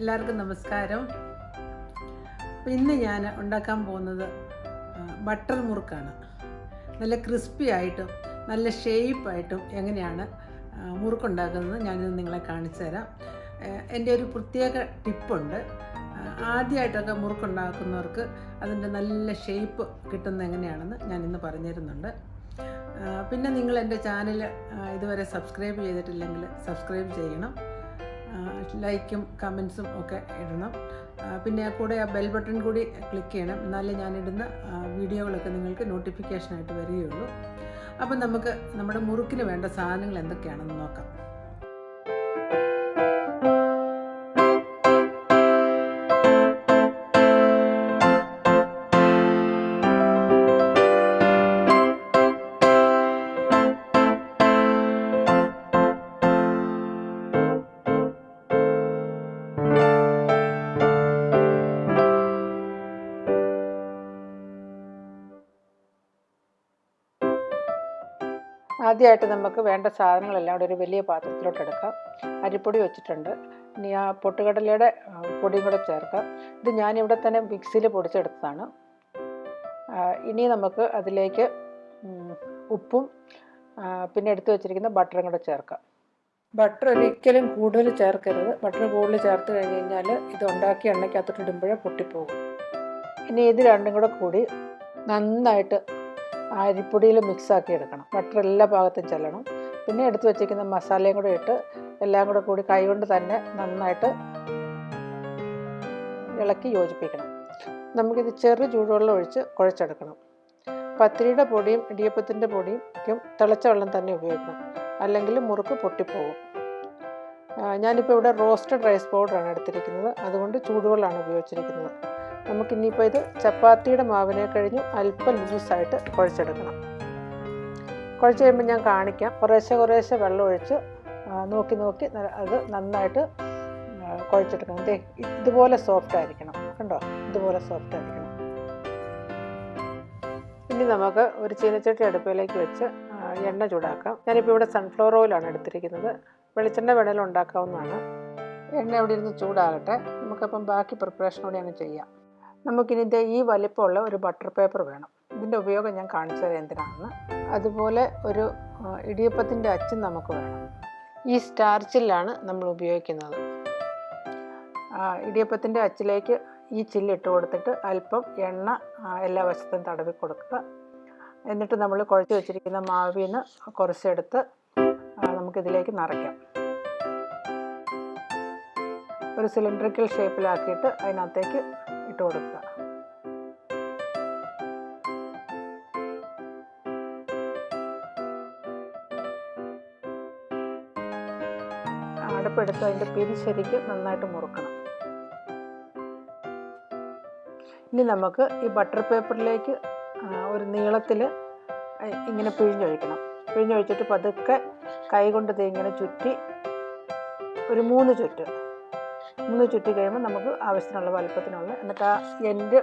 എല്ലാവർക്കും നമസ്കാരം. ഇന്ന് ഞാൻ ഉണ്ടാക്കാൻ പോകുന്നത് ബട്ടർ മുറുക്കാണ്. നല്ല ക്രിസ്പി ആയിട്ടും നല്ല ഷേപ്പായിട്ടും എങ്ങനെയാണ് മുറുക്കുണ്ടാക്കുന്നത് ഞാനിത് നിങ്ങളെ കാണിച്ചു തരാം. എന്റെ ഒരു പ്രത്യേക ടിപ്പുണ്ട്. ആദ്യമായിട്ടൊക്കെ മുറുക്കുണ്ടാക്കുന്നവർക്ക് അതിന്റെ നല്ല ഷേപ്പ് കിട്ടുന്നത് എങ്ങനെയാണെന്ന് ഞാൻ ഇന്ന് പറഞ്ഞു തരുന്നുണ്ട് പിന്നെ നിങ്ങൾ എന്റെ ചാനൽ ഇതുവരെ സബ്സ്ക്രൈബ് ചെയ്തിട്ടില്ലെങ്കിൽ സബ്സ്ക്രൈബ് ചെയ്യണം. ലൈക്കും കമൻസും ഒക്കെ ഇടണം. പിന്നെ കൂടെ ആ ബെൽ ബട്ടൺ കൂടി ക്ലിക്ക് ചെയ്യണം. എന്നാലേ ഞാനിടുന്ന വീഡിയോകളൊക്കെ നിങ്ങൾക്ക് നോട്ടിഫിക്കേഷനായിട്ട് വരികയുള്ളൂ. അപ്പം നമുക്ക് നമ്മുടെ മുറുക്കിന് വേണ്ട സാധനങ്ങൾ എന്തൊക്കെയാണെന്ന് നോക്കാം. ആദ്യമായിട്ട് നമുക്ക് വേണ്ട സാധനങ്ങളെല്ലാം കൂടെ ഒരു വലിയ പാത്രത്തിലോട്ട് എടുക്കാം. അരിപ്പൊടി വെച്ചിട്ടുണ്ട്. ഇനി ആ പൊട്ടുകടലയുടെ പൊടിയും കൂടെ ചേർക്കാം. ഇത് ഞാനിവിടെ തന്നെ മിക്സിയിൽ പൊടിച്ചെടുത്തതാണ്. ഇനി നമുക്ക് അതിലേക്ക് ഉപ്പും പിന്നെ എടുത്തു വെച്ചിരിക്കുന്ന ബട്ടറും കൂടെ ചേർക്കാം. ബട്ടർ ഒരിക്കലും കൂടുതൽ ചേർക്കരുത്. ബട്ടർ കൂടുതൽ ചേർത്ത് കഴിഞ്ഞ് കഴിഞ്ഞാൽ ഇത് ഉണ്ടാക്കി എണ്ണയ്ക്കകത്തോട്ട് ഇടുമ്പോഴേ പൊട്ടിപ്പോകും. ഇനി ഇത് രണ്ടും കൂടെ കൂടി നന്നായിട്ട് അരിപ്പൊടിയിൽ മിക്സ് ആക്കി എടുക്കണം. ബട്ടർ എല്ലാ ഭാഗത്തും ചെല്ലണം. പിന്നെ എടുത്ത് വെച്ചിരിക്കുന്ന മസാലയും കൂടെ ഇട്ട് എല്ലാം കൂടെ കൂടി കൈകൊണ്ട് തന്നെ നന്നായിട്ട് ഇളക്കി യോജിപ്പിക്കണം. നമുക്കിത് ചെറു ചൂടുവെള്ളം ഒഴിച്ച് കുഴച്ചെടുക്കണം. പത്തിരിയുടെ പൊടിയും ഇടിയപ്പത്തിന്റെ പൊടിയും തിളച്ച വെള്ളം തന്നെ ഉപയോഗിക്കണം. അല്ലെങ്കിൽ മുറുക്ക് പൊട്ടിപ്പോകും ഞാനിപ്പോൾ ഇവിടെ റോസ്റ്റഡ് റൈസ് പൗഡറാണ് എടുത്തിരിക്കുന്നത്. അതുകൊണ്ട് ചൂടുവെള്ളമാണ് ഉപയോഗിച്ചിരിക്കുന്നത്. നമുക്കിനിയിപ്പോൾ ഇത് ചപ്പാത്തിയുടെ മാവിനെ കഴിഞ്ഞു അല്പം ലൂസായിട്ട് കുഴച്ചെടുക്കണം. കുഴച്ച് കഴിയുമ്പോൾ ഞാൻ കാണിക്കാം. കുറേശ്ശെ കുറേശ്ശെ വെള്ളം ഒഴിച്ച് നോക്കി നോക്കി അത് നന്നായിട്ട് കുഴച്ചെടുക്കണം. ദേ ഇതുപോലെ സോഫ്റ്റ് ആയിരിക്കണം. കണ്ടോ? ഇതുപോലെ സോഫ്റ്റ് ആയിരിക്കണം. ഇനി നമുക്ക് ഒരു ചീനച്ചട്ടി അടുപ്പിലേക്ക് വെച്ച് എണ്ണ ചൂടാക്കാം. ഞാനിപ്പോൾ ഇവിടെ സൺഫ്ലവർ ഓയിലാണ് എടുത്തിരിക്കുന്നത്. വെളിച്ചെണ്ണ വേണേലും ഉണ്ടാക്കാവുന്നതാണ്. എണ്ണ ഇവിടെ ഇരുന്ന് ചൂടാകട്ടെ. നമുക്കപ്പം ബാക്കി പ്രിപ്പറേഷൻ അങ്ങ് ചെയ്യാം. നമുക്കിനി ഇത് ഈ വലിപ്പമുള്ള ഒരു ബട്ടർ പേപ്പർ വേണം. ഇതിന്റെ ഉപയോഗം ഞാൻ കാണിച്ചു തരാം എന്തിനാണെന്ന്. അതുപോലെ ഒരു ഇടിയപ്പത്തിന്റെ അച്ചും നമുക്ക് വേണം. ഈ സ്റ്റാർച്ചിലാണ് നമ്മൾ ഉപയോഗിക്കുന്നത്. ഇടിയപ്പത്തിന്റെ അച്ചിലേക്ക് ഈ ചില്ലിട്ട് കൊടുത്തിട്ട് അല്പം എണ്ണ എല്ലാ വശത്തും തടവി കൊടുക്കുക. എന്നിട്ട് നമ്മൾ കുഴച്ച് വെച്ചിരിക്കുന്ന മാവിൽ നിന്ന് കുറച്ചെടുത്ത് നമുക്കിതിലേക്ക് നിറയ്ക്കാം. ഒരു സിലിണ്ടറിക്കൽ ഷേപ്പിലാക്കിയിട്ട് അതിനകത്തേക്ക് ഇട്ട് കൊടുക്കുക. അടുപ്പെടുത്ത് അതിന്റെ പിരി ശരിക്കും നന്നായിട്ട് മുറുക്കണം. ഇനി നമുക്ക് ഈ ബട്ടർ പേപ്പറിലേക്ക് ഒരു നീളത്തിൽ ഇങ്ങനെ പിഴിഞ്ഞൊഴിക്കണം പിഴിഞ്ഞൊഴിച്ചിട്ട് പതുക്കെ കൈ കൊണ്ട് ഇങ്ങനെ ചുറ്റി ഒരു മൂന്ന് ചുറ്റ്. മൂന്ന് ചുറ്റി കഴിയുമ്പോൾ നമുക്ക് ആവശ്യത്തിനുള്ള വലുപ്പത്തിനുള്ള എന്നിട്ട് ആ എൻഡ്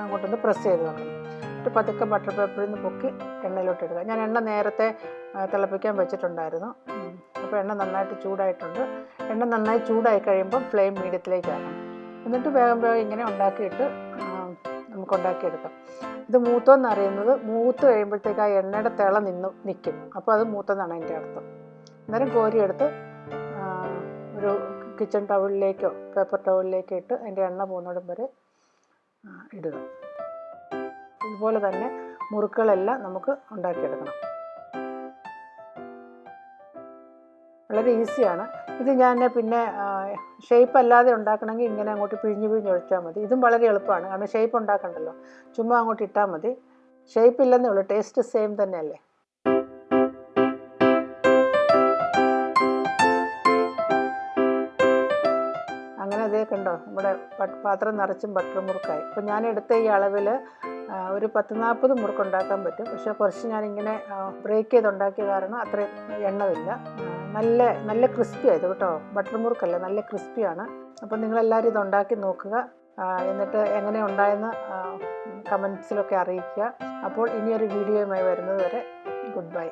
അങ്ങോട്ടൊന്ന് പ്രസ് ചെയ്ത് വെക്കണം. എന്നിട്ട് പതുക്കെ ബട്ടർ പേപ്പറിൽ നിന്ന് പൊക്കി എണ്ണയിലോട്ട് ഇടുക. ഞാൻ എണ്ണ നേരത്തെ തിളപ്പിക്കാൻ വെച്ചിട്ടുണ്ടായിരുന്നു. അപ്പോൾ എണ്ണ നന്നായിട്ട് ചൂടായിട്ടുണ്ട്. എണ്ണ നന്നായി ചൂടായി കഴിയുമ്പോൾ ഫ്ലെയിം മീഡിയത്തിലേക്കാണ് എന്നിട്ട് വേഗം വേഗം ഇങ്ങനെ ഉണ്ടാക്കിയിട്ട് നമുക്ക് ഉണ്ടാക്കിയെടുക്കാം. ഇത് മൂത്തോന്ന് അറിയുന്നത് മൂത്ത് കഴിയുമ്പോഴത്തേക്ക് ആ എണ്ണയുടെ തിള നിന്ന് നിൽക്കും അപ്പോൾ അത് മൂത്തെന്നാണ് എന്റെ അർത്ഥം. അന്നേരം കോരിയെടുത്ത് ഒരു കിച്ചൺ ടവലിലേക്കോ പേപ്പർ ടവലിലേക്കോ ഇട്ട് അതിന്റെ എണ്ണ പോകുന്നിടം വരെ ഇടുക. ഇതുപോലെ തന്നെ മുറുക്കുകളെല്ലാം നമുക്ക് ഉണ്ടാക്കിയെടുക്കണം. വളരെ ഈസിയാണ്. ഇത് ഞാൻ പിന്നെ ഷേപ്പ് അല്ലാതെ ഉണ്ടാക്കണമെങ്കിൽ ഇങ്ങനെ അങ്ങോട്ട് പിഴിഞ്ഞ് പിഴിഞ്ഞ് ഒഴിച്ചാൽ മതി. ഇതും വളരെ എളുപ്പമാണ്. കാരണം ഷേപ്പ് ഉണ്ടാക്കണ്ടല്ലോ. ചുമ്മാ അങ്ങോട്ട് ഇട്ടാൽ മതി. ഷേപ്പ് ഇല്ലെന്നേ ഉള്ളൂ. ടേസ്റ്റ് സെയിം തന്നെയല്ലേ? കണ്ടോ നമ്മുടെ പാത്രം നിറച്ചും ബട്ടർ മുറുക്കായി. അപ്പോൾ ഞാൻ എടുത്ത ഈ അളവിൽ ഒരു പത്ത് നാൽപ്പത് മുറുക്ക് ഉണ്ടാക്കാൻ പറ്റും. പക്ഷേ കുറച്ച് ഞാനിങ്ങനെ ബ്രേക്ക് ചെയ്ത് ഉണ്ടാക്കിയ കാരണം അത്രയും എണ്ണമില്ല. നല്ല നല്ല ക്രിസ്പി ആയത് കേട്ടോ. ബട്ടർ മുറുക്കല്ല നല്ല ക്രിസ്പിയാണ് അപ്പോൾ നിങ്ങളെല്ലാവരും ഇത് ഉണ്ടാക്കി നോക്കുക. എന്നിട്ട് എങ്ങനെ ഉണ്ടായെന്ന് കമൻസിലൊക്കെ അറിയിക്കുക. അപ്പോൾ ഇനിയൊരു വീഡിയോയുമായി വരുന്നത് വരെ ഗുഡ് ബൈ